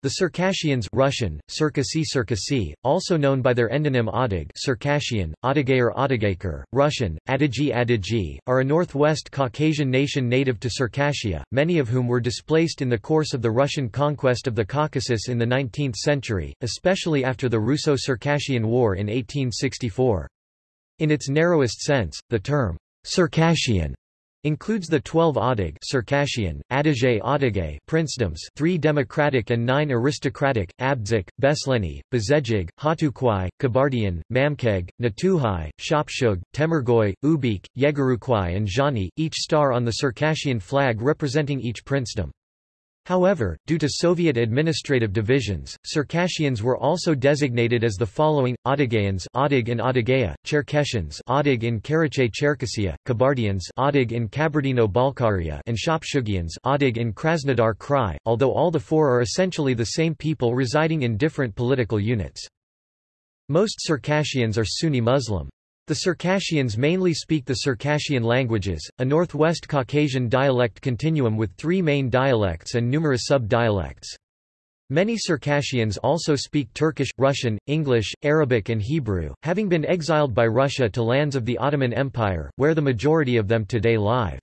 The Circassians Russian, Circassi Circassi, also known by their endonym Adig Circassian, Adagayer Adagaker, Russian, Adigi Adigi, are a northwest Caucasian nation native to Circassia, many of whom were displaced in the course of the Russian conquest of the Caucasus in the 19th century, especially after the Russo-Circassian War in 1864. In its narrowest sense, the term Circassian includes the 12 Adig Circassian, Adige Adige princedoms 3 democratic and 9 aristocratic, Abdzik, Besleni, Bezejig, Hatukwai, Kabardian, Mamkeg, Natuhai, Shopshug, Temirgoy, Ubykh, Yegarukwai and Zhani, each star on the Circassian flag representing each princedom. However, due to Soviet administrative divisions, Circassians were also designated as the following: Adigayans, Adig in Adygea; Cherkessians, Adig in Karachay-Cherkessia; Kabardians, Adig in Kabardino-Balkaria; and Shopshugians, Adig in Krasnodar Krai. Although all the four are essentially the same people residing in different political units. Most Circassians are Sunni Muslim. The Circassians mainly speak the Circassian languages, a Northwest Caucasian dialect continuum with three main dialects and numerous sub-dialects. Many Circassians also speak Turkish, Russian, English, Arabic and Hebrew, having been exiled by Russia to lands of the Ottoman Empire, where the majority of them today live.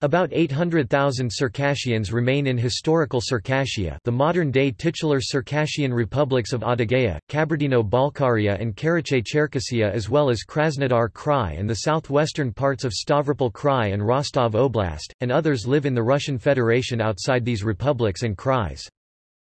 About 800,000 Circassians remain in historical Circassia the modern-day titular Circassian republics of Adygea, Kabardino-Balkaria and Karachay-Cherkessia as well as Krasnodar Krai and the southwestern parts of Stavropol Krai and Rostov Oblast, and others live in the Russian Federation outside these republics and Krais.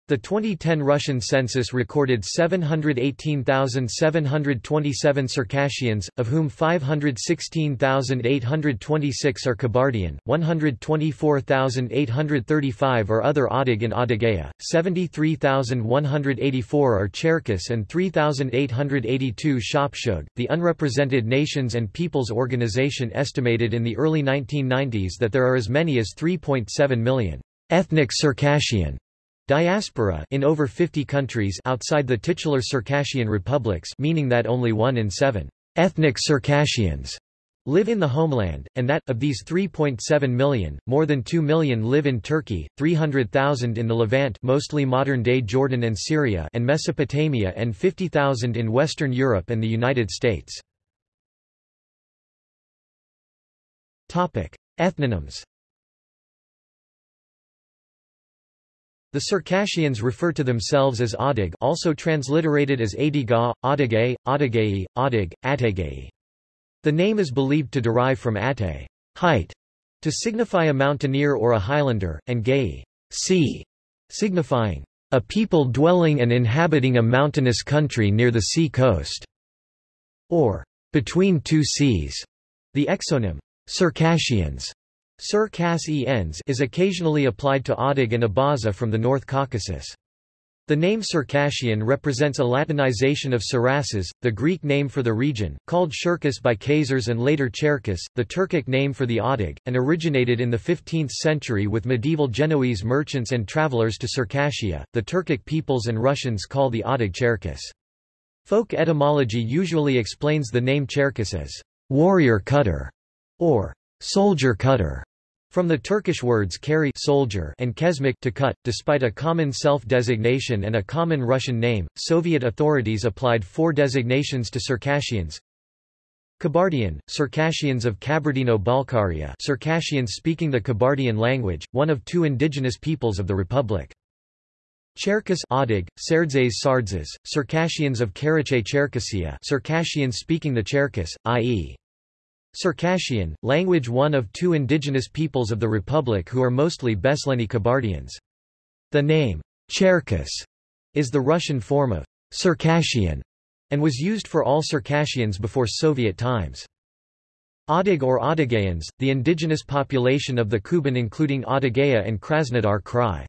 The 2010 Russian census recorded 718,727 Circassians, of whom 516,826 are Kabardian, 124,835 are other Adig and Adygea, 73,184 are Cherkess and 3,882 Shopshug. The Unrepresented Nations and Peoples Organization estimated in the early 1990s that there are as many as 3.7 million ethnic Circassian Diaspora in over 50 countries outside the titular Circassian republics meaning that only one in seven ethnic Circassians live in the homeland, and that, of these 3.7 million, more than 2 million live in Turkey, 300,000 in the Levant mostly modern-day Jordan and Syria and Mesopotamia and 50,000 in Western Europe and the United States. Ethnonyms The Circassians refer to themselves as Adig also transliterated as Adiga, Adigay, Adigay, Adig, Ategay. The name is believed to derive from ate height, to signify a mountaineer or a highlander, and gay sea, signifying a people dwelling and inhabiting a mountainous country near the sea coast, or between two seas. The exonym Circassians Sir -ens is occasionally applied to Adig and Abaza from the North Caucasus. The name Circassian represents a Latinization of Cerasus, the Greek name for the region, called Shirkas by Khazars and later Cherkis, the Turkic name for the Adig, and originated in the 15th century with medieval Genoese merchants and travelers to Circassia. The Turkic peoples and Russians call the Adig Cherkis. Folk etymology usually explains the name Cherkis as warrior cutter or soldier cutter, from the Turkish words kari soldier and kesmik to cut. Despite a common self-designation and a common Russian name, Soviet authorities applied four designations to Circassians. Kabardian, Circassians of Kabardino-Balkaria Circassians speaking the Kabardian language, one of two indigenous peoples of the republic. Cherkess Adig, Serdzes Sardzes, Circassians of Karachay-Cherkessia Circassians speaking the Cherkess, i.e. Circassian, language one of two indigenous peoples of the republic who are mostly Besleni Kabardians. The name, Cherkess, is the Russian form of Circassian, and was used for all Circassians before Soviet times. Adig or Adigayans, the indigenous population of the Kuban including Adygea and Krasnodar Krai.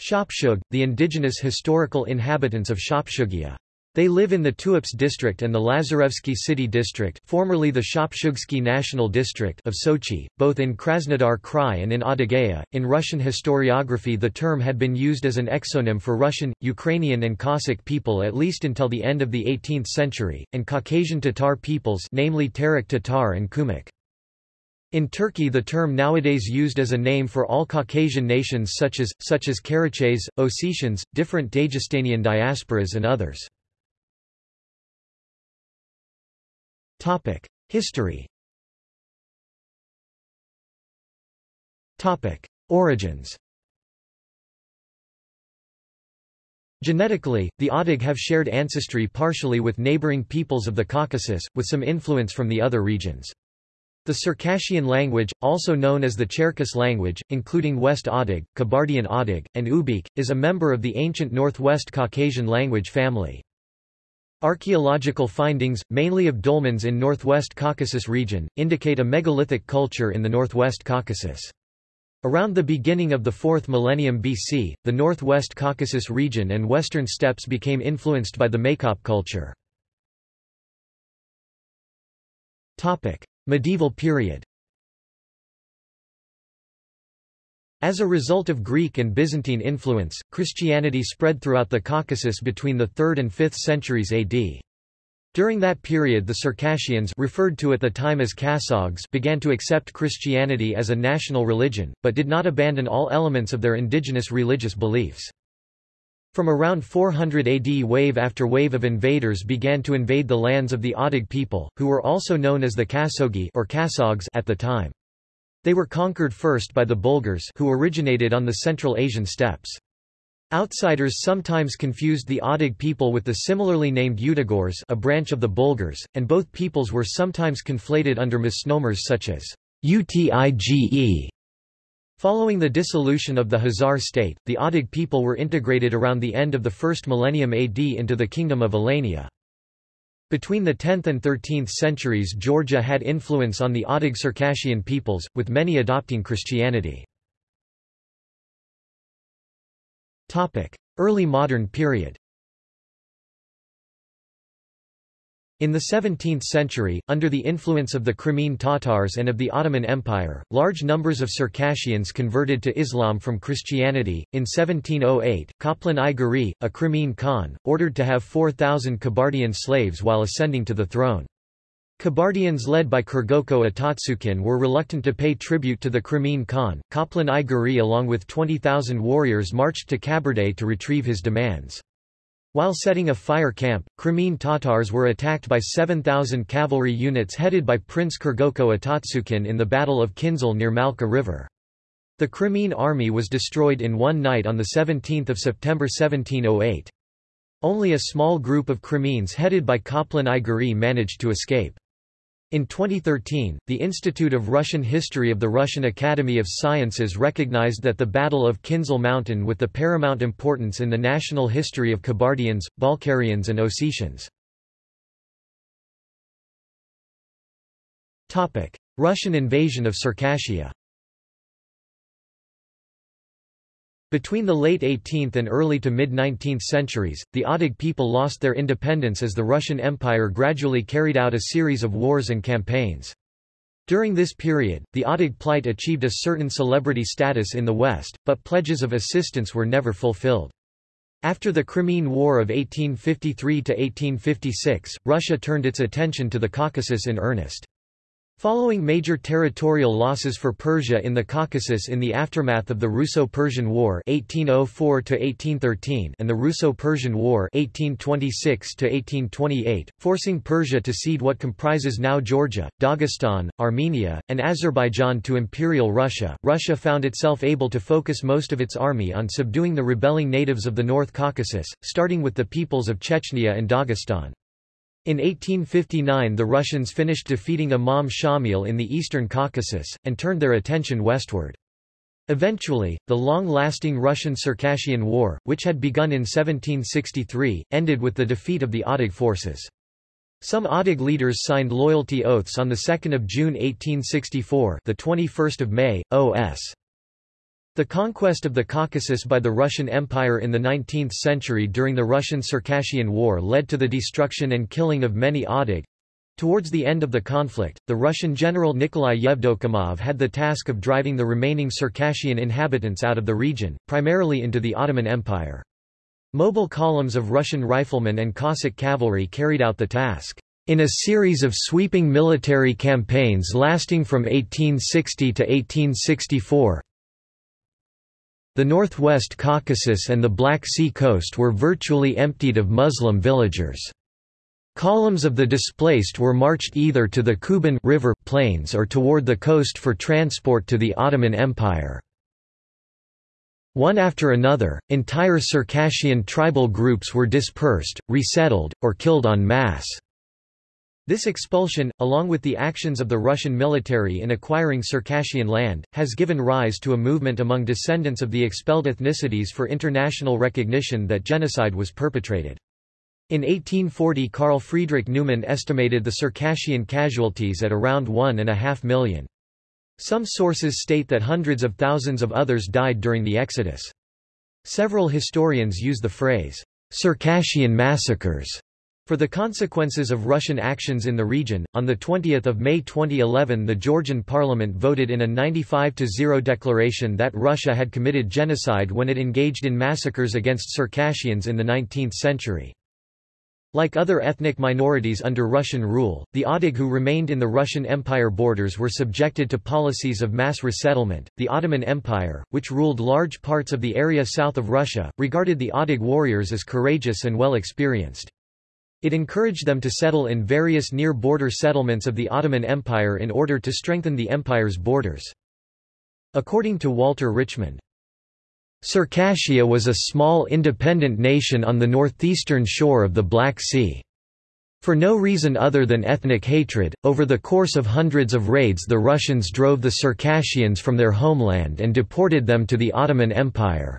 Shopshug, the indigenous historical inhabitants of Shopshugia. They live in the Tuapse district and the Lazarevsky city district formerly the Shopshugsky National District of Sochi, both in Krasnodar Krai and in Adygea. In Russian historiography the term had been used as an exonym for Russian, Ukrainian and Cossack people at least until the end of the 18th century, and Caucasian Tatar peoples namely Terek Tatar and Kumyk. In Turkey the term nowadays used as a name for all Caucasian nations such as, such as Karachays, Ossetians, different Dagestanian diasporas and others. History Origins Genetically, the Adig have shared ancestry partially with neighboring peoples of the Caucasus, with some influence from the other regions. The Circassian language, also known as the Cherkess language, including West Adig, Kabardian Adig, and Ubykh, is a member of the ancient Northwest Caucasian language family. Archaeological findings, mainly of dolmens in Northwest Caucasus region, indicate a megalithic culture in the Northwest Caucasus. Around the beginning of the 4th millennium BC, the Northwest Caucasus region and western steppes became influenced by the Maykop culture. Medieval period As a result of Greek and Byzantine influence, Christianity spread throughout the Caucasus between the 3rd and 5th centuries AD. During that period the Circassians referred to at the time as Kasogs began to accept Christianity as a national religion, but did not abandon all elements of their indigenous religious beliefs. From around 400 AD wave after wave of invaders began to invade the lands of the Adig people, who were also known as the Kasogi or Kasogs at the time. They were conquered first by the Bulgars who originated on the Central Asian steppes. Outsiders sometimes confused the Adig people with the similarly named Utigurs a branch of the Bulgars, and both peoples were sometimes conflated under misnomers such as Utige. Following the dissolution of the Khazar state, the Adig people were integrated around the end of the first millennium AD into the kingdom of Alania. Between the 10th and 13th centuries Georgia had influence on the Adig Circassian peoples, with many adopting Christianity. Early modern period In the 17th century, under the influence of the Crimean Tatars and of the Ottoman Empire, large numbers of Circassians converted to Islam from Christianity. In 1708, Kaplan I Giray, a Crimean Khan, ordered to have 4,000 Kabardian slaves while ascending to the throne. Kabardians led by Kurgoko Atatsukin were reluctant to pay tribute to the Crimean Khan. Kaplan I Giray along with 20,000 warriors marched to Kabardey to retrieve his demands. While setting a fire camp, Crimean Tatars were attacked by 7,000 cavalry units headed by Prince Kurgoko Atatsukin in the Battle of Kinzil near Malka River. The Crimean army was destroyed in one night on 17 September 1708. Only a small group of Crimeans headed by Kaplan I Giray managed to escape. In 2013, the Institute of Russian History of the Russian Academy of Sciences recognized that the Battle of Kinzil Mountain with the paramount importance in the national history of Kabardians, Balkarians and Ossetians. Russian invasion of Circassia Between the late 18th and early to mid-19th centuries, the Adig people lost their independence as the Russian Empire gradually carried out a series of wars and campaigns. During this period, the Adig plight achieved a certain celebrity status in the West, but pledges of assistance were never fulfilled. After the Crimean War of 1853–1856, Russia turned its attention to the Caucasus in earnest. Following major territorial losses for Persia in the Caucasus in the aftermath of the Russo-Persian War 1804 and the Russo-Persian War 1826 forcing Persia to cede what comprises now Georgia, Dagestan, Armenia, and Azerbaijan to Imperial Russia, Russia found itself able to focus most of its army on subduing the rebelling natives of the North Caucasus, starting with the peoples of Chechnya and Dagestan. In 1859 the Russians finished defeating Imam Shamil in the eastern Caucasus, and turned their attention westward. Eventually, the long-lasting Russian-Circassian War, which had begun in 1763, ended with the defeat of the Adig forces. Some Adig leaders signed loyalty oaths on 2 June 1864 the 21st of May, O.S. The conquest of the Caucasus by the Russian Empire in the 19th century during the Russian-Circassian War led to the destruction and killing of many Adig. Towards the end of the conflict, the Russian general Nikolai Yevdokimov had the task of driving the remaining Circassian inhabitants out of the region, primarily into the Ottoman Empire. Mobile columns of Russian riflemen and Cossack cavalry carried out the task. In a series of sweeping military campaigns lasting from 1860 to 1864, the northwest Caucasus and the Black Sea coast were virtually emptied of Muslim villagers. Columns of the displaced were marched either to the Kuban river plains or toward the coast for transport to the Ottoman Empire. One after another, entire Circassian tribal groups were dispersed, resettled, or killed en masse. This expulsion, along with the actions of the Russian military in acquiring Circassian land, has given rise to a movement among descendants of the expelled ethnicities for international recognition that genocide was perpetrated. In 1840 Carl Friedrich Neumann estimated the Circassian casualties at around one and a half million. Some sources state that hundreds of thousands of others died during the exodus. Several historians use the phrase, Circassian massacres for the consequences of Russian actions in the region, on 20 May 2011 the Georgian parliament voted in a 95-0 declaration that Russia had committed genocide when it engaged in massacres against Circassians in the 19th century. Like other ethnic minorities under Russian rule, the Odig who remained in the Russian Empire borders were subjected to policies of mass resettlement. The Ottoman Empire, which ruled large parts of the area south of Russia, regarded the Odig warriors as courageous and well experienced. It encouraged them to settle in various near-border settlements of the Ottoman Empire in order to strengthen the empire's borders. According to Walter Richmond, Circassia was a small independent nation on the northeastern shore of the Black Sea. For no reason other than ethnic hatred, over the course of hundreds of raids the Russians drove the Circassians from their homeland and deported them to the Ottoman Empire.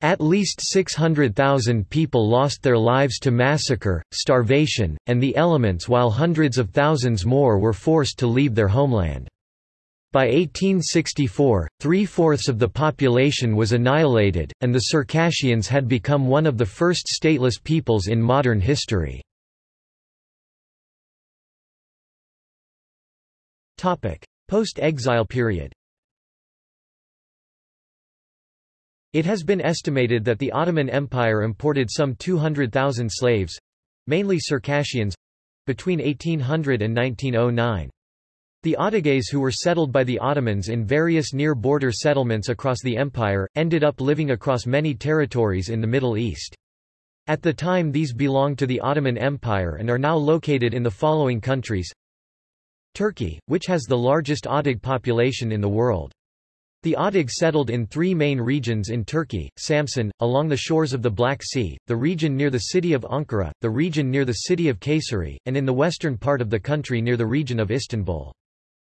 At least 600,000 people lost their lives to massacre, starvation, and the elements while hundreds of thousands more were forced to leave their homeland. By 1864, three-fourths of the population was annihilated, and the Circassians had become one of the first stateless peoples in modern history. Post-exile period It has been estimated that the Ottoman Empire imported some 200,000 slaves—mainly Circassians—between 1800 and 1909. The Otogays who were settled by the Ottomans in various near-border settlements across the empire, ended up living across many territories in the Middle East. At the time these belonged to the Ottoman Empire and are now located in the following countries Turkey, which has the largest Otig population in the world. The Otig settled in three main regions in Turkey, Samsun, along the shores of the Black Sea, the region near the city of Ankara, the region near the city of Kayseri, and in the western part of the country near the region of Istanbul.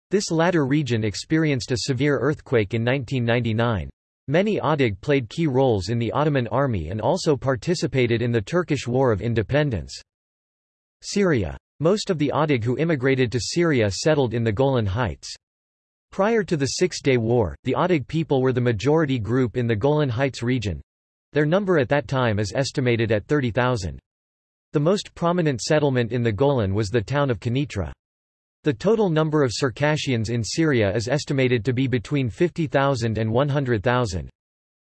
This latter region experienced a severe earthquake in 1999. Many Otig played key roles in the Ottoman army and also participated in the Turkish War of Independence. Syria. Most of the Otig who immigrated to Syria settled in the Golan Heights. Prior to the Six-Day War, the Otig people were the majority group in the Golan Heights region. Their number at that time is estimated at 30,000. The most prominent settlement in the Golan was the town of Quneitra. The total number of Circassians in Syria is estimated to be between 50,000 and 100,000.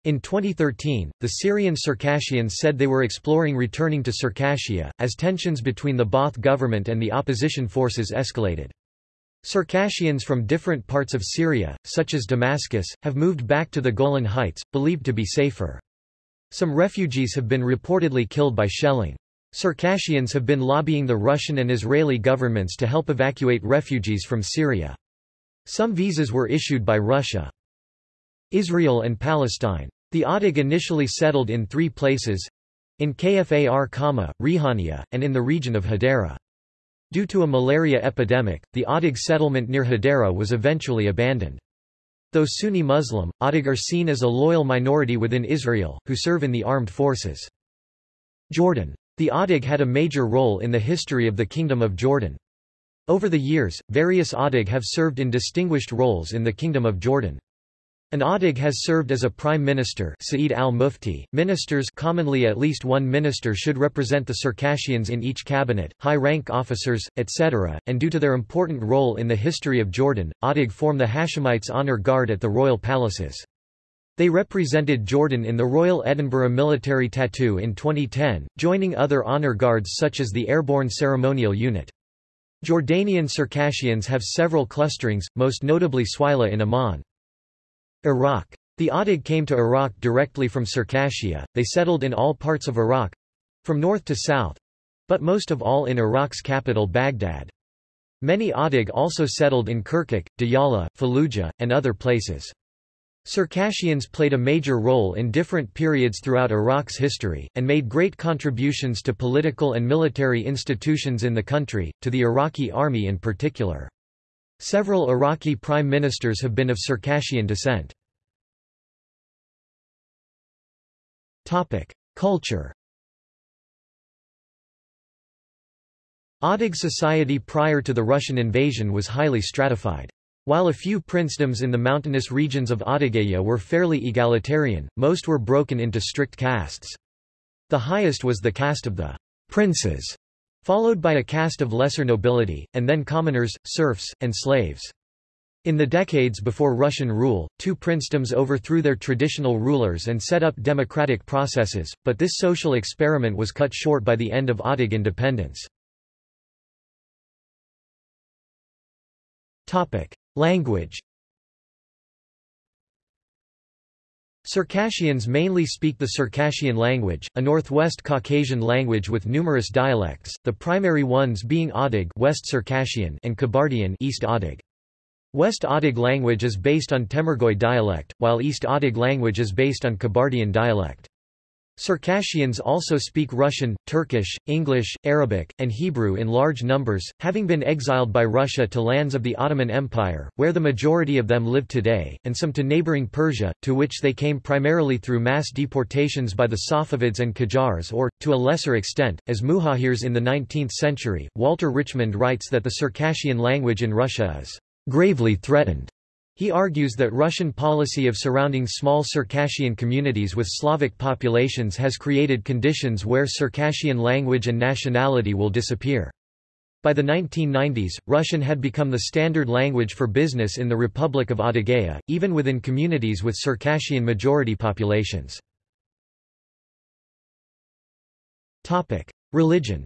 In 2013, the Syrian Circassians said they were exploring returning to Circassia, as tensions between the Baath government and the opposition forces escalated. Circassians from different parts of Syria, such as Damascus, have moved back to the Golan Heights, believed to be safer. Some refugees have been reportedly killed by shelling. Circassians have been lobbying the Russian and Israeli governments to help evacuate refugees from Syria. Some visas were issued by Russia. Israel and Palestine. The Otig initially settled in three places in Kfar Kama, Rihania, and in the region of Hadera. Due to a malaria epidemic, the Adig settlement near Hadera was eventually abandoned. Though Sunni Muslim, Adig are seen as a loyal minority within Israel, who serve in the armed forces. Jordan. The Adig had a major role in the history of the Kingdom of Jordan. Over the years, various Adig have served in distinguished roles in the Kingdom of Jordan. An Adig has served as a prime minister Saeed al-Mufti. Ministers commonly at least one minister should represent the Circassians in each cabinet, high-rank officers, etc., and due to their important role in the history of Jordan, Adig form the Hashemites' honor guard at the royal palaces. They represented Jordan in the Royal Edinburgh Military Tattoo in 2010, joining other honor guards such as the Airborne Ceremonial Unit. Jordanian Circassians have several clusterings, most notably Swila in Amman. Iraq. The Adig came to Iraq directly from Circassia, they settled in all parts of Iraq—from north to south—but most of all in Iraq's capital Baghdad. Many Adig also settled in Kirkuk, Diyala, Fallujah, and other places. Circassians played a major role in different periods throughout Iraq's history, and made great contributions to political and military institutions in the country, to the Iraqi army in particular. Several Iraqi prime ministers have been of Circassian descent. Culture Adig society prior to the Russian invasion was highly stratified. While a few princedoms in the mountainous regions of Adygea were fairly egalitarian, most were broken into strict castes. The highest was the caste of the princes, followed by a caste of lesser nobility, and then commoners, serfs, and slaves. In the decades before Russian rule, two princedoms overthrew their traditional rulers and set up democratic processes, but this social experiment was cut short by the end of Adig independence. Language Circassians mainly speak the Circassian language, a northwest Caucasian language with numerous dialects, the primary ones being Adig West Circassian and Kabardian East Adig. West Adig language is based on Temirgoy dialect, while East Adig language is based on Kabardian dialect. Circassians also speak Russian, Turkish, English, Arabic, and Hebrew in large numbers, having been exiled by Russia to lands of the Ottoman Empire, where the majority of them live today, and some to neighboring Persia, to which they came primarily through mass deportations by the Safavids and Qajars or, to a lesser extent, as muhajirs in the 19th century. Walter Richmond writes that the Circassian language in Russia is gravely threatened he argues that Russian policy of surrounding small Circassian communities with Slavic populations has created conditions where Circassian language and nationality will disappear. By the 1990s, Russian had become the standard language for business in the Republic of Adygea, even within communities with Circassian majority populations. Religion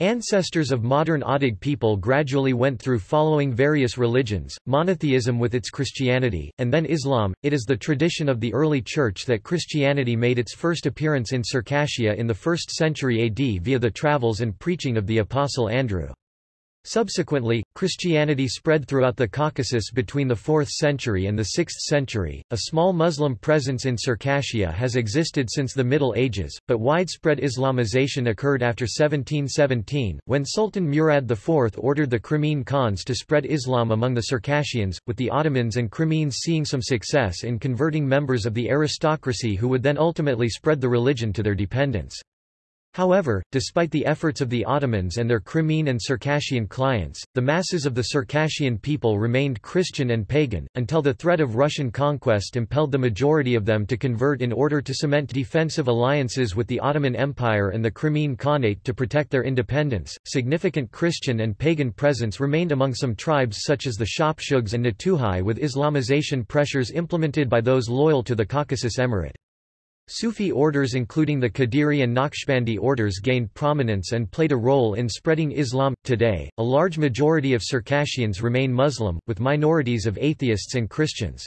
Ancestors of modern Adig people gradually went through following various religions, monotheism with its Christianity, and then Islam. It is the tradition of the early church that Christianity made its first appearance in Circassia in the 1st century AD via the travels and preaching of the Apostle Andrew. Subsequently, Christianity spread throughout the Caucasus between the 4th century and the 6th century. A small Muslim presence in Circassia has existed since the Middle Ages, but widespread Islamization occurred after 1717, when Sultan Murad IV ordered the Crimean Khans to spread Islam among the Circassians, with the Ottomans and Crimeans seeing some success in converting members of the aristocracy who would then ultimately spread the religion to their dependents. However, despite the efforts of the Ottomans and their Crimean and Circassian clients, the masses of the Circassian people remained Christian and pagan, until the threat of Russian conquest impelled the majority of them to convert in order to cement defensive alliances with the Ottoman Empire and the Crimean Khanate to protect their independence. Significant Christian and pagan presence remained among some tribes such as the Shapshughs and Natuhai with Islamization pressures implemented by those loyal to the Caucasus Emirate. Sufi orders including the Qadiri and Naqshbandi orders gained prominence and played a role in spreading Islam. Today, a large majority of Circassians remain Muslim, with minorities of atheists and Christians.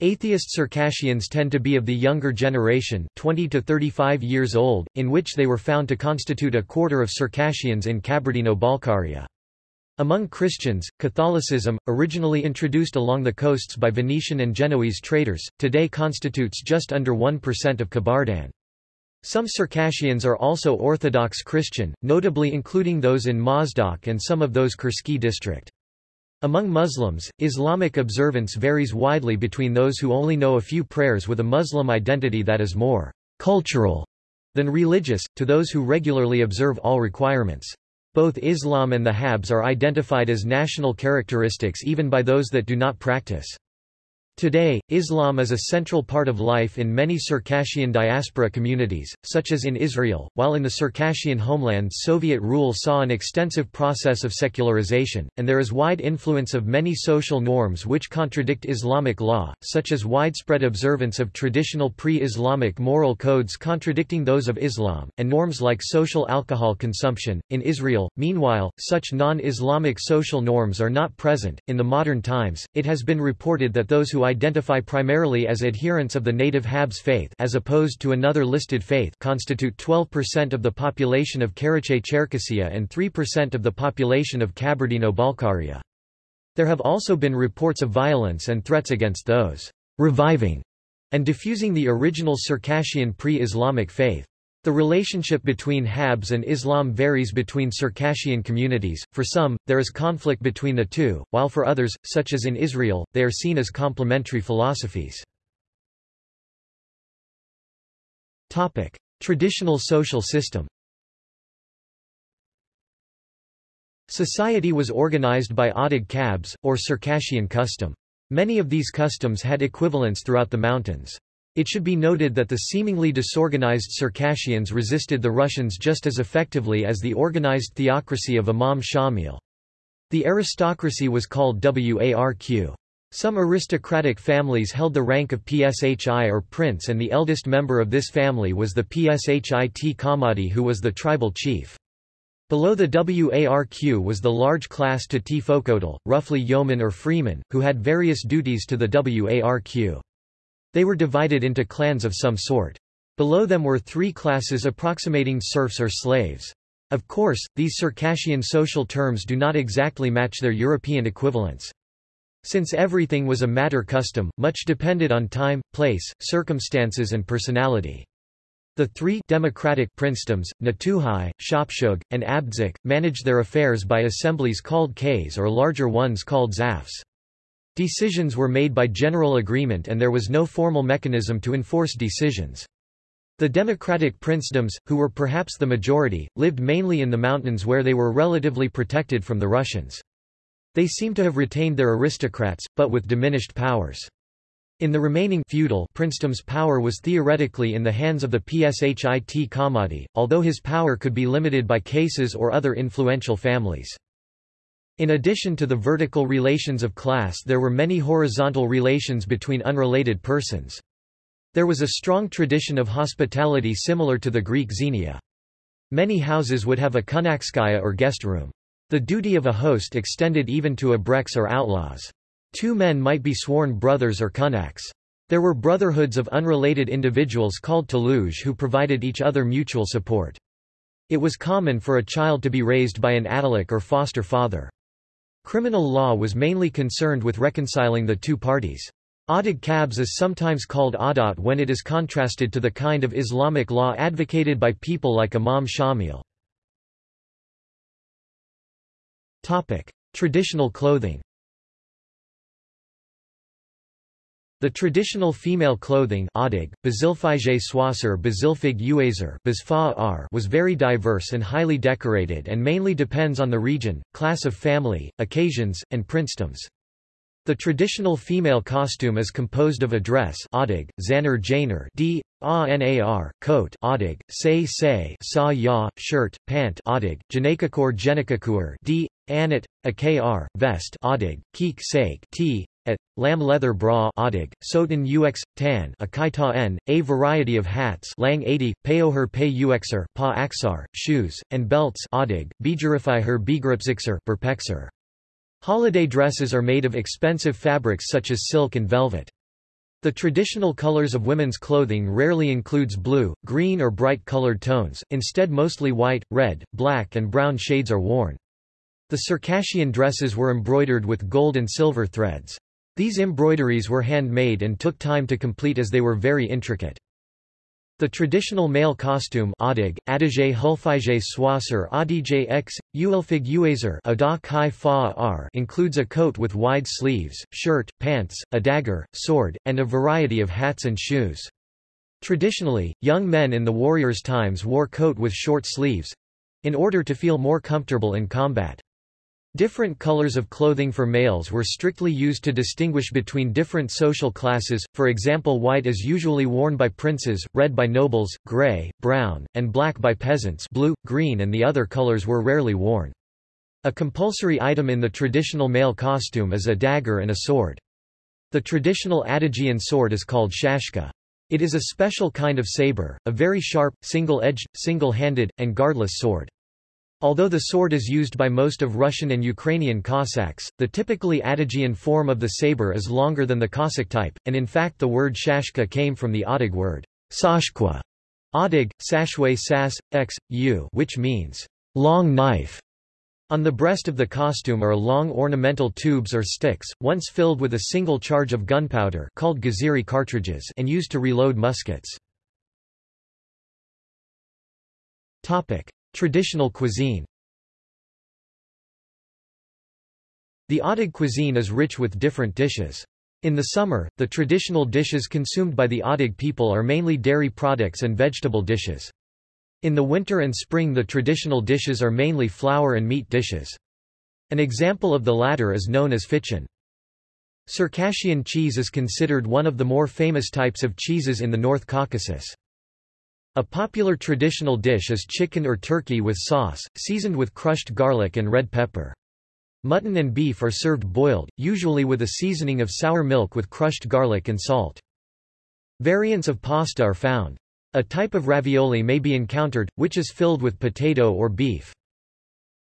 Atheist Circassians tend to be of the younger generation 20 to 35 years old, in which they were found to constitute a quarter of Circassians in Kabardino-Balkaria. Among Christians, Catholicism, originally introduced along the coasts by Venetian and Genoese traders, today constitutes just under 1% of Kabardan. Some Circassians are also Orthodox Christian, notably including those in Mozdok and some of those Kurski district. Among Muslims, Islamic observance varies widely between those who only know a few prayers with a Muslim identity that is more cultural than religious, to those who regularly observe all requirements. Both Islam and the Habs are identified as national characteristics even by those that do not practice. Today, Islam is a central part of life in many Circassian diaspora communities, such as in Israel, while in the Circassian homeland Soviet rule saw an extensive process of secularization, and there is wide influence of many social norms which contradict Islamic law, such as widespread observance of traditional pre-Islamic moral codes contradicting those of Islam, and norms like social alcohol consumption. In Israel, meanwhile, such non-Islamic social norms are not present. In the modern times, it has been reported that those who identify primarily as adherents of the native Habs faith as opposed to another listed faith constitute 12% of the population of Karachay-Cherkessia and 3% of the population of Kabardino-Balkaria. There have also been reports of violence and threats against those reviving and diffusing the original Circassian pre-Islamic faith. The relationship between Habs and Islam varies between Circassian communities, for some, there is conflict between the two, while for others, such as in Israel, they are seen as complementary philosophies. Topic. Traditional social system Society was organized by Adig Kabs, or Circassian custom. Many of these customs had equivalents throughout the mountains. It should be noted that the seemingly disorganized Circassians resisted the Russians just as effectively as the organized theocracy of Imam Shamil. The aristocracy was called Warq. Some aristocratic families held the rank of Pshi or prince and the eldest member of this family was the Pshit Kamadi who was the tribal chief. Below the Warq was the large class to T roughly yeomen or freemen, who had various duties to the Warq. They were divided into clans of some sort. Below them were three classes approximating serfs or slaves. Of course, these Circassian social terms do not exactly match their European equivalents. Since everything was a matter custom, much depended on time, place, circumstances and personality. The three democratic princedoms, Natuhai, Shopshug, and Abdzik, managed their affairs by assemblies called Ks or larger ones called Zafs. Decisions were made by general agreement and there was no formal mechanism to enforce decisions. The democratic princedoms, who were perhaps the majority, lived mainly in the mountains where they were relatively protected from the Russians. They seem to have retained their aristocrats, but with diminished powers. In the remaining feudal princedoms power was theoretically in the hands of the Pshit Kamadi, although his power could be limited by cases or other influential families. In addition to the vertical relations of class there were many horizontal relations between unrelated persons. There was a strong tradition of hospitality similar to the Greek xenia. Many houses would have a kunakskaya or guest room. The duty of a host extended even to abreks or outlaws. Two men might be sworn brothers or kunaks. There were brotherhoods of unrelated individuals called taluj who provided each other mutual support. It was common for a child to be raised by an atalik or foster father. Criminal law was mainly concerned with reconciling the two parties. Adig Kabs is sometimes called Adat when it is contrasted to the kind of Islamic law advocated by people like Imam Shamil. Traditional clothing The traditional female clothing Adig, was very diverse and highly decorated and mainly depends on the region, class of family, occasions, and princedoms. The traditional female costume is composed of a dress Adig, Zanar Janar d, Anar, coat Adig, say say sa ya, shirt, pant Adig, Janakakor Genikakur d, Anat, Akr, vest Adig, Keek Sake t, at, lamb leather bra odig, sotan ux, tan a kaita n, a variety of hats lang 80, payoher pay uxer pa axar, shoes, and belts odig, bijurify her bigripsixer perpexer. Holiday dresses are made of expensive fabrics such as silk and velvet. The traditional colors of women's clothing rarely includes blue, green or bright colored tones, instead mostly white, red, black and brown shades are worn. The Circassian dresses were embroidered with gold and silver threads. These embroideries were handmade and took time to complete as they were very intricate. The traditional male costume Adig, Adige Hulfige Swasser Adige x, Uelfig Uazer includes a coat with wide sleeves, shirt, pants, a dagger, sword, and a variety of hats and shoes. Traditionally, young men in the warriors' times wore coat with short sleeves—in order to feel more comfortable in combat. Different colors of clothing for males were strictly used to distinguish between different social classes, for example white is usually worn by princes, red by nobles, grey, brown, and black by peasants blue, green and the other colors were rarely worn. A compulsory item in the traditional male costume is a dagger and a sword. The traditional Adagian sword is called shashka. It is a special kind of saber, a very sharp, single-edged, single-handed, and guardless sword. Although the sword is used by most of Russian and Ukrainian Cossacks, the typically Adagian form of the saber is longer than the Cossack type, and in fact the word shashka came from the Odig word sashkwa, Odig, sashwe sas, x, u which means long knife. On the breast of the costume are long ornamental tubes or sticks, once filled with a single charge of gunpowder called gaziri cartridges and used to reload muskets. Topic. Traditional cuisine The Odig cuisine is rich with different dishes. In the summer, the traditional dishes consumed by the Odig people are mainly dairy products and vegetable dishes. In the winter and spring the traditional dishes are mainly flour and meat dishes. An example of the latter is known as fichan. Circassian cheese is considered one of the more famous types of cheeses in the North Caucasus. A popular traditional dish is chicken or turkey with sauce, seasoned with crushed garlic and red pepper. Mutton and beef are served boiled, usually with a seasoning of sour milk with crushed garlic and salt. Variants of pasta are found. A type of ravioli may be encountered, which is filled with potato or beef.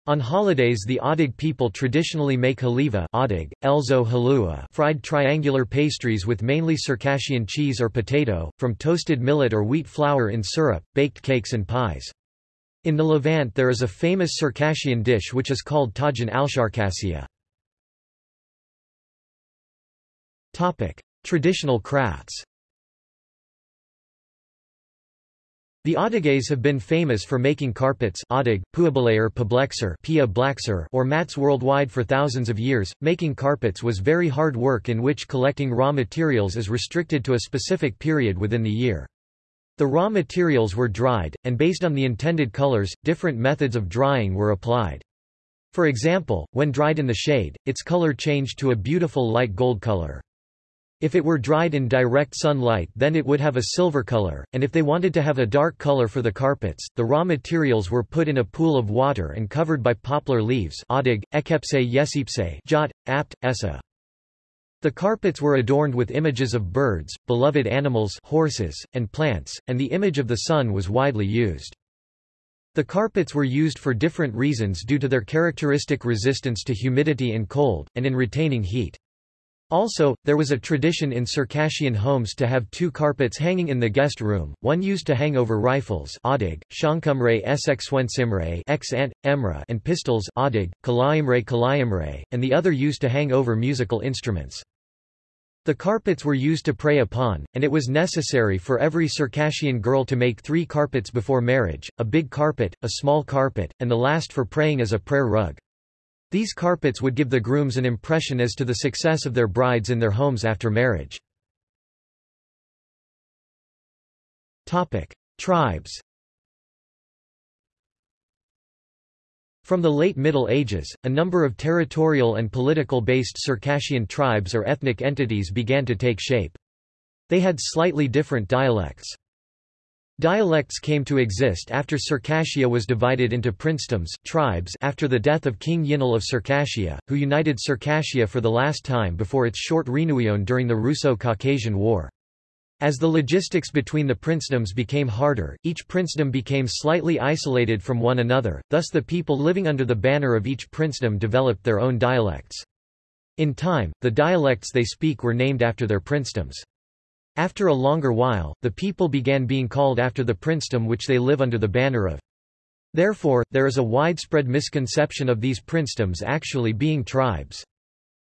On holidays the Odig people traditionally make haliva Odig, elzo halua fried triangular pastries with mainly Circassian cheese or potato, from toasted millet or wheat flour in syrup, baked cakes and pies. In the Levant there is a famous Circassian dish which is called tajin al-Sharkassia. Traditional crafts The Odigais have been famous for making carpets Odig, Puabalayer or mats worldwide for thousands of years. Making carpets was very hard work in which collecting raw materials is restricted to a specific period within the year. The raw materials were dried, and based on the intended colors, different methods of drying were applied. For example, when dried in the shade, its color changed to a beautiful light gold color. If it were dried in direct sunlight then it would have a silver color, and if they wanted to have a dark color for the carpets, the raw materials were put in a pool of water and covered by poplar leaves Odig, ekepse yesipse jot, apt, essa. The carpets were adorned with images of birds, beloved animals horses, and plants, and the image of the sun was widely used. The carpets were used for different reasons due to their characteristic resistance to humidity and cold, and in retaining heat. Also, there was a tradition in Circassian homes to have two carpets hanging in the guest room, one used to hang over rifles Odig, Shankumre Esexwensimre X -ant, Emra and pistols Odig, Kalaimre Kalayimre, and the other used to hang over musical instruments. The carpets were used to pray upon, and it was necessary for every Circassian girl to make three carpets before marriage, a big carpet, a small carpet, and the last for praying as a prayer rug. These carpets would give the grooms an impression as to the success of their brides in their homes after marriage. Tribes From the late Middle Ages, a number of territorial and political-based Circassian tribes or ethnic entities began to take shape. They had slightly different dialects. Dialects came to exist after Circassia was divided into princedoms tribes after the death of King Yinel of Circassia, who united Circassia for the last time before its short renouillon during the Russo-Caucasian War. As the logistics between the princedoms became harder, each princedom became slightly isolated from one another, thus the people living under the banner of each princedom developed their own dialects. In time, the dialects they speak were named after their princedoms. After a longer while, the people began being called after the princedom which they live under the banner of. Therefore, there is a widespread misconception of these princedoms actually being tribes.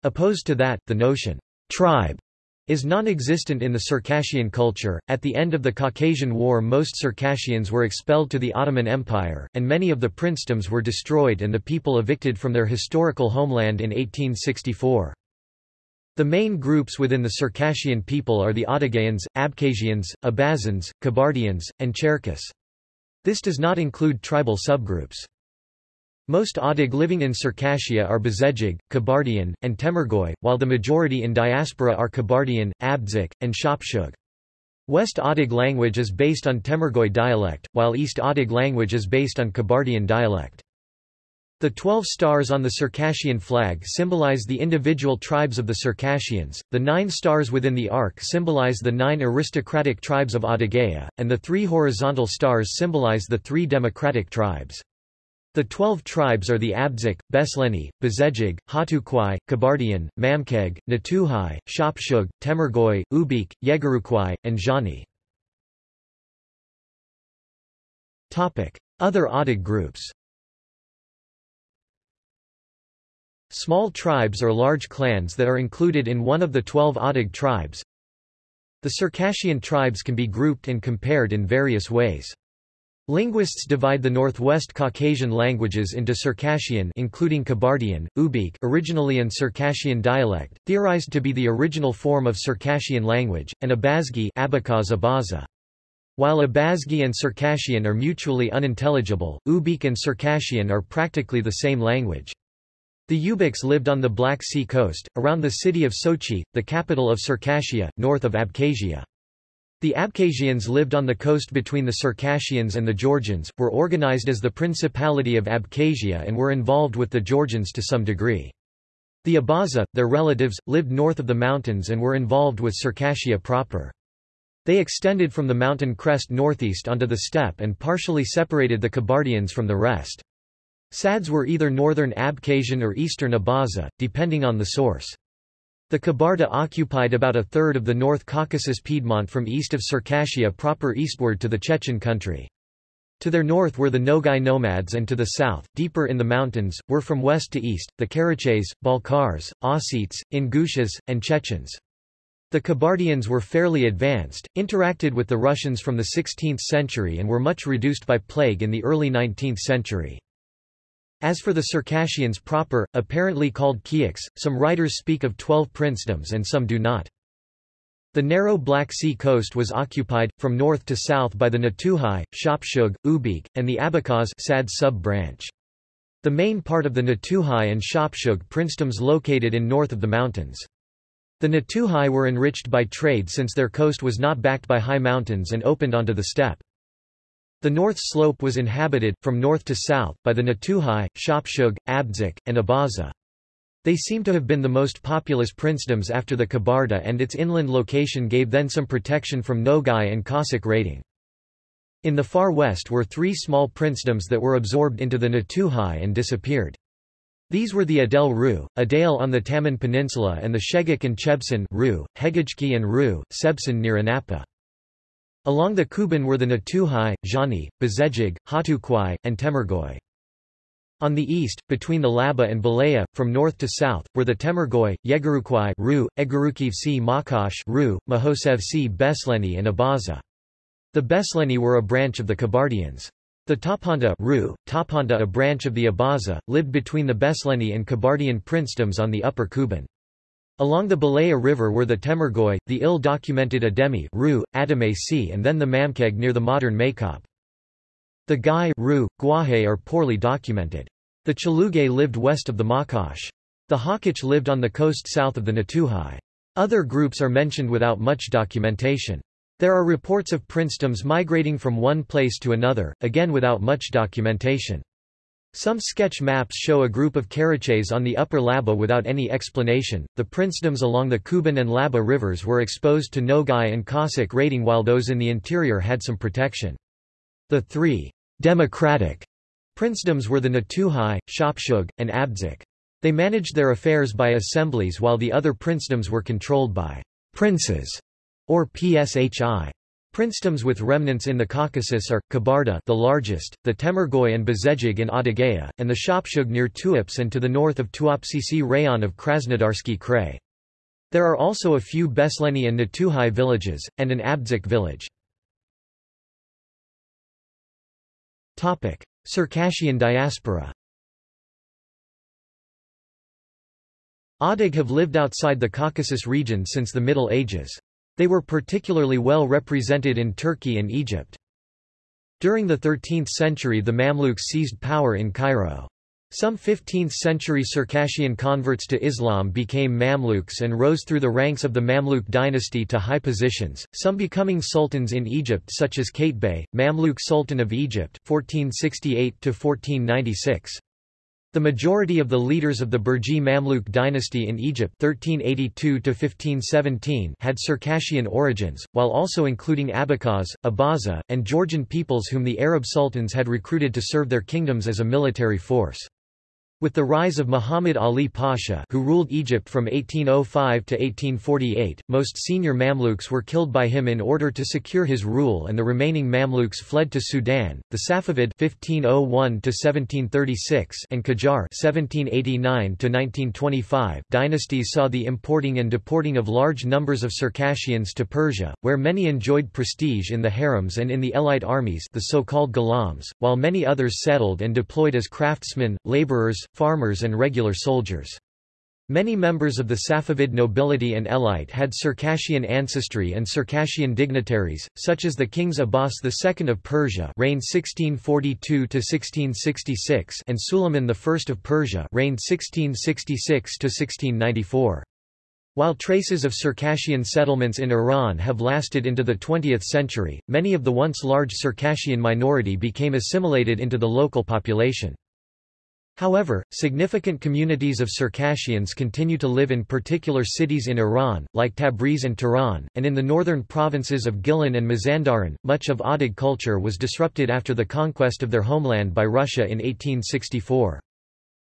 Opposed to that, the notion, tribe, is non-existent in the Circassian culture. At the end of the Caucasian War most Circassians were expelled to the Ottoman Empire, and many of the princedoms were destroyed and the people evicted from their historical homeland in 1864. The main groups within the Circassian people are the Adygayans, Abkhazians, Abazans, Kabardians, and Cherkess. This does not include tribal subgroups. Most Adig living in Circassia are Bezejig, Kabardian, and Temirgoy, while the majority in diaspora are Kabardian, Abdzic, and Shapshug. West Adig language is based on Temirgoy dialect, while East Adig language is based on Kabardian dialect. The twelve stars on the Circassian flag symbolize the individual tribes of the Circassians, the nine stars within the arc symbolize the nine aristocratic tribes of Adygea, and the three horizontal stars symbolize the three democratic tribes. The twelve tribes are the Abzik, Besleni, Bezejig, Hatukwai, Kabardian, Mamkeg, Natuhai, Shapshug, Temirgoy, Ubykh, Yegarukwai, and Jani. Other Adig groups Small tribes or large clans that are included in one of the twelve Adig tribes The Circassian tribes can be grouped and compared in various ways. Linguists divide the Northwest Caucasian languages into Circassian including Kabardian, Ubykh originally an Circassian dialect, theorized to be the original form of Circassian language, and Abazgi. While Abazgi and Circassian are mutually unintelligible, Ubykh and Circassian are practically the same language. The Ubykhs lived on the Black Sea coast, around the city of Sochi, the capital of Circassia, north of Abkhazia. The Abkhazians lived on the coast between the Circassians and the Georgians, were organized as the Principality of Abkhazia and were involved with the Georgians to some degree. The Abaza, their relatives, lived north of the mountains and were involved with Circassia proper. They extended from the mountain crest northeast onto the steppe and partially separated the Kabardians from the rest. Sadz were either northern Abkhazian or eastern Abaza, depending on the source. The Kabarda occupied about a third of the North Caucasus Piedmont from east of Circassia proper eastward to the Chechen country. To their north were the Nogai nomads and to the south, deeper in the mountains, were from west to east, the Karachays, Balkars, Ossetes, Ingushas, and Chechens. The Kabardians were fairly advanced, interacted with the Russians from the 16th century and were much reduced by plague in the early 19th century. As for the Circassians proper, apparently called Kiaks, some writers speak of twelve princedoms and some do not. The narrow Black Sea coast was occupied, from north to south by the Natuhai, Shapshug, Ubykh, and the Abkhaz Sadz sub-branch. The main part of the Natuhai and Shapshug princedoms located in north of the mountains. The Natuhai were enriched by trade since their coast was not backed by high mountains and opened onto the steppe. The north slope was inhabited, from north to south, by the Natuhai, Shapshug, Abdzic, and Abaza. They seem to have been the most populous princedoms after the Kabarda and its inland location gave then some protection from Nogai and Cossack raiding. In the far west were three small princedoms that were absorbed into the Natuhai and disappeared. These were the Adel Ru, Adale on the Taman Peninsula and the Shegik and Chebsan Ru, Hegajki and Ru, Sebsan near Anapa. Along the Kuban were the Natuhai, Jani, Bezejig, Hatukwai, and Temirgoy. On the east, between the Laba and Belaya, from north to south, were the Temirgoy, Yegarukwai Ru, Egurukivsi Makash Ru, Mahosevsi Besleni and Abaza. The Besleni were a branch of the Kabardians. The Tapanta Ru, Tapanta a branch of the Abaza, lived between the Besleni and Kabardian princedoms on the upper Kuban. Along the Belaya River were the Temirgoy, the ill-documented Ademi Ru, Adame C and then the Mamkeg near the modern Maykop. The Gai Ru, Guahe are poorly documented. The Chalugay lived west of the Makash. The Hakach lived on the coast south of the Natuhai. Other groups are mentioned without much documentation. There are reports of princedoms migrating from one place to another, again without much documentation. Some sketch maps show a group of Karachays on the upper Laba without any explanation. The princedoms along the Kuban and Laba rivers were exposed to Nogai and Cossack raiding while those in the interior had some protection. The three democratic princedoms were the Natuhai, Shapshug, and Abdzic. They managed their affairs by assemblies while the other princedoms were controlled by princes, or pshi. Princedoms with remnants in the Caucasus are, Kabarda the largest, the Temirgoy and Bezejig in Adygea, and the Shapshug near Tuapse and to the north of Tuapsisi rayon of Krasnodarsky Krai. There are also a few Besleni and Natuhai villages, and an Abdzic village. Circassian diaspora Adig have lived outside the Caucasus region since the Middle Ages. They were particularly well represented in Turkey and Egypt. During the 13th century the Mamluks seized power in Cairo. Some 15th-century Circassian converts to Islam became Mamluks and rose through the ranks of the Mamluk dynasty to high positions, some becoming sultans in Egypt such as Qaitbay, Mamluk Sultan of Egypt 1468–1496. The majority of the leaders of the Burji Mamluk dynasty in Egypt 1382 had Circassian origins, while also including Abkhaz, Abaza, and Georgian peoples whom the Arab sultans had recruited to serve their kingdoms as a military force. With the rise of Muhammad Ali Pasha who ruled Egypt from 1805 to 1848, most senior Mamluks were killed by him in order to secure his rule and the remaining Mamluks fled to Sudan. The Safavid 1501 and Qajar 1789 dynasties saw the importing and deporting of large numbers of Circassians to Persia, where many enjoyed prestige in the harems and in the elite armies the so-called Ghulams, while many others settled and deployed as craftsmen, laborers, farmers and regular soldiers. Many members of the Safavid nobility and elite had Circassian ancestry and Circassian dignitaries, such as the kings Abbas II of Persia reigned 1642–1666 and Suleiman I of Persia reigned 1666–1694. While traces of Circassian settlements in Iran have lasted into the 20th century, many of the once large Circassian minority became assimilated into the local population. However, significant communities of Circassians continue to live in particular cities in Iran, like Tabriz and Tehran, and in the northern provinces of Gilan and Mazandaran. Much of Adig culture was disrupted after the conquest of their homeland by Russia in 1864.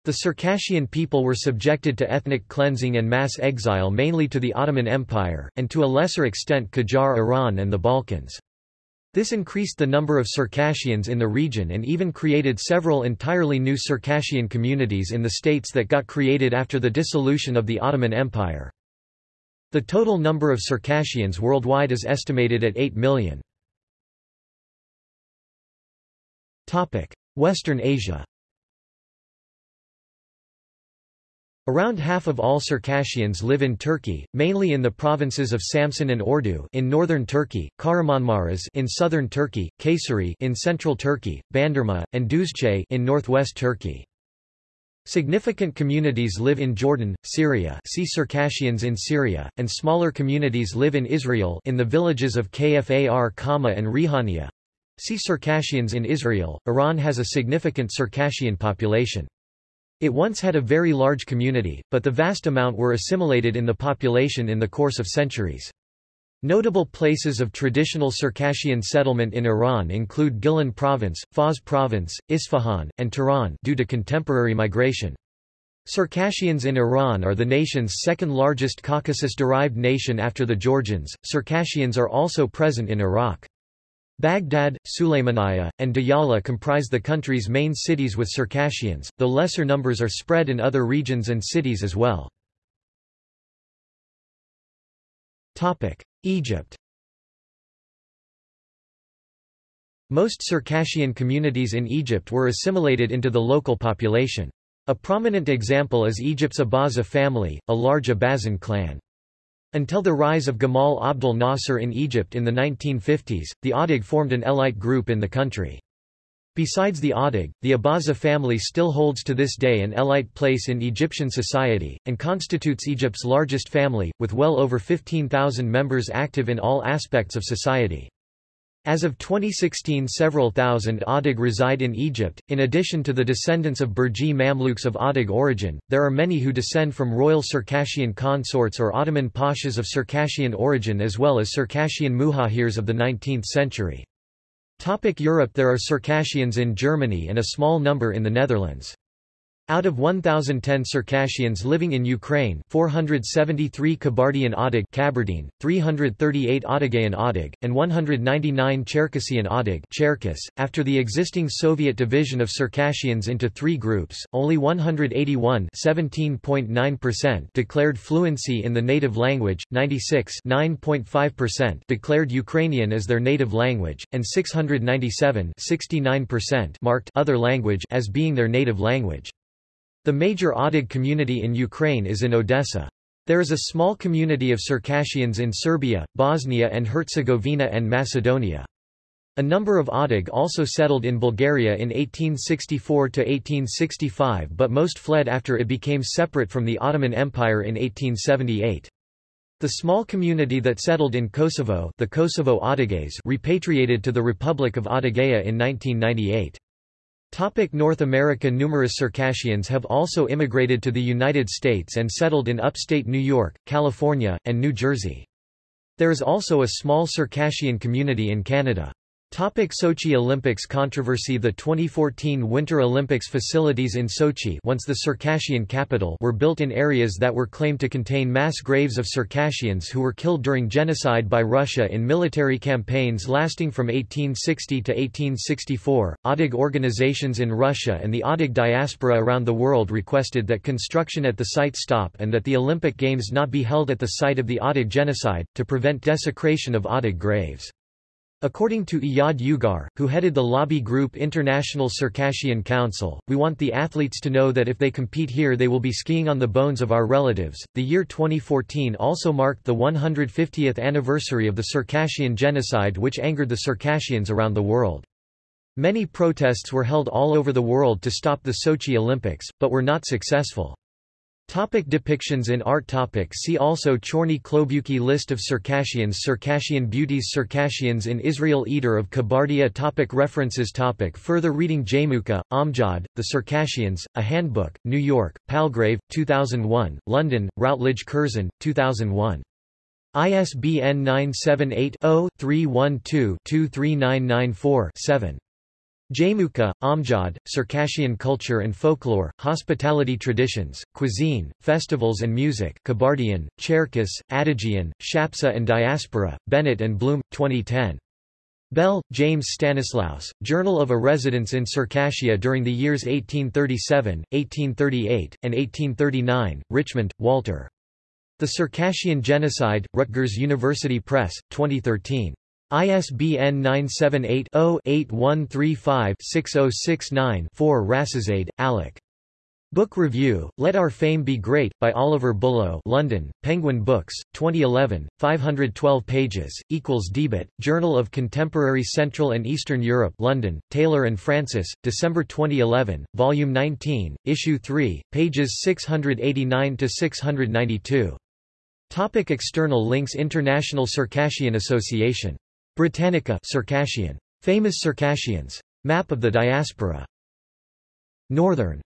The Circassian people were subjected to ethnic cleansing and mass exile mainly to the Ottoman Empire, and to a lesser extent Qajar Iran and the Balkans. This increased the number of Circassians in the region and even created several entirely new Circassian communities in the states that got created after the dissolution of the Ottoman Empire. The total number of Circassians worldwide is estimated at 8 million. Western Asia Around half of all Circassians live in Turkey, mainly in the provinces of Samsun and Ordu in northern Turkey, Kahramanmaras in southern Turkey, Kayseri in central Turkey, Bandırma, and Düzce in northwest Turkey. Significant communities live in Jordan, Syria see Circassians in Syria, and smaller communities live in Israel in the villages of Kfar Kama and Rihania. See Circassians in Israel. Iran has a significant Circassian population. It once had a very large community, but the vast amount were assimilated in the population in the course of centuries. Notable places of traditional Circassian settlement in Iran include Gilan Province, Fars Province, Isfahan, and Tehran due to contemporary migration. Circassians in Iran are the nation's second largest Caucasus-derived nation after the Georgians. Circassians are also present in Iraq. Baghdad, Sulaymaniyah, and Diyala comprise the country's main cities with Circassians, though lesser numbers are spread in other regions and cities as well. Egypt Most Circassian communities in Egypt were assimilated into the local population. A prominent example is Egypt's Abaza family, a large Abazan clan. Until the rise of Gamal Abdel Nasser in Egypt in the 1950s, the Adig formed an elite group in the country. Besides the Adig, the Abaza family still holds to this day an elite place in Egyptian society, and constitutes Egypt's largest family, with well over 15,000 members active in all aspects of society. As of 2016 several thousand Adig reside in Egypt. In addition to the descendants of Burji Mamluks of Adig origin, there are many who descend from royal Circassian consorts or Ottoman pashas of Circassian origin as well as Circassian muhajirs of the 19th century. Topic Europe There are Circassians in Germany and a small number in the Netherlands. Out of 1,010 Circassians living in Ukraine 473 Kabardian Kabardine, 338 Odigayan Odig, and 199 Cherkessian Cherkess. .After the existing Soviet division of Circassians into three groups, only 181 declared fluency in the native language, 96 declared Ukrainian as their native language, and 697 marked other language as being their native language. The major Odig community in Ukraine is in Odessa. There is a small community of Circassians in Serbia, Bosnia and Herzegovina and Macedonia. A number of Odig also settled in Bulgaria in 1864–1865 but most fled after it became separate from the Ottoman Empire in 1878. The small community that settled in Kosovo the Kosovo repatriated to the Republic of Adygea in 1998. Topic North America Numerous Circassians have also immigrated to the United States and settled in upstate New York, California, and New Jersey. There is also a small Circassian community in Canada. Topic Sochi Olympics controversy The 2014 Winter Olympics facilities in Sochi once the Circassian capital were built in areas that were claimed to contain mass graves of Circassians who were killed during genocide by Russia in military campaigns lasting from 1860 to 1864. Odig organizations in Russia and the Odig diaspora around the world requested that construction at the site stop and that the Olympic Games not be held at the site of the Odig genocide, to prevent desecration of Odig graves. According to Iyad Youghar, who headed the lobby group International Circassian Council, we want the athletes to know that if they compete here they will be skiing on the bones of our relatives. The year 2014 also marked the 150th anniversary of the Circassian genocide which angered the Circassians around the world. Many protests were held all over the world to stop the Sochi Olympics, but were not successful. Topic depictions in art topic See also Chorny Klobuki List of Circassians Circassian beauties Circassians in Israel Eater of Kabardia topic References topic Further reading Jaimoukha, Amjad, The Circassians, A Handbook, New York, Palgrave, 2001, London, Routledge Curzon, 2001. ISBN 978 0 312 23994 7. Jaimoukha, Amjad, Circassian Culture and Folklore, Hospitality Traditions, Cuisine, Festivals and Music Kabardian, Cherkess, Adigian, Shapsa and Diaspora, Bennett and Bloom, 2010. Bell, James Stanislaus, Journal of a Residence in Circassia during the years 1837, 1838, and 1839, Richmond, Walter. The Circassian Genocide, Rutgers University Press, 2013. ISBN 978-0-8135-6069-4 Rasizade, Alec. Book Review, Let Our Fame Be Great, by Oliver Bullough London, Penguin Books, 2011, 512 pages, equals Debit, Journal of Contemporary Central and Eastern Europe London, Taylor and Francis, December 2011, Volume 19, Issue 3, pages 689–692. Topic external links International Circassian Association Britannica Circassian. Famous Circassians. Map of the diaspora. Northern